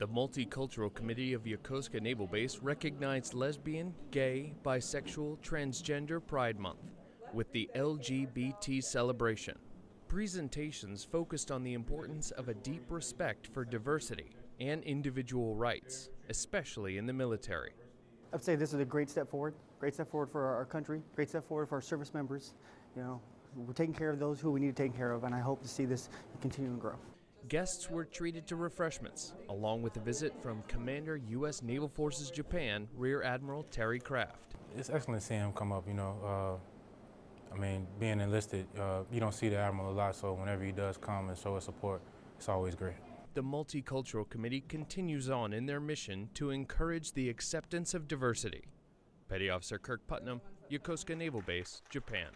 The Multicultural Committee of Yokosuka Naval Base recognized lesbian, gay, bisexual, transgender Pride Month with the LGBT celebration. Presentations focused on the importance of a deep respect for diversity and individual rights, especially in the military. I'd say this is a great step forward, great step forward for our country, great step forward for our service members. You know, we're taking care of those who we need to take care of, and I hope to see this continue and grow. Guests were treated to refreshments, along with a visit from Commander U.S. Naval Forces Japan Rear Admiral Terry Kraft. It's excellent seeing him come up, you know. Uh, I mean, being enlisted, uh, you don't see the Admiral a lot, so whenever he does come and show his support, it's always great. The Multicultural Committee continues on in their mission to encourage the acceptance of diversity. Petty Officer Kirk Putnam, Yokosuka Naval Base, Japan.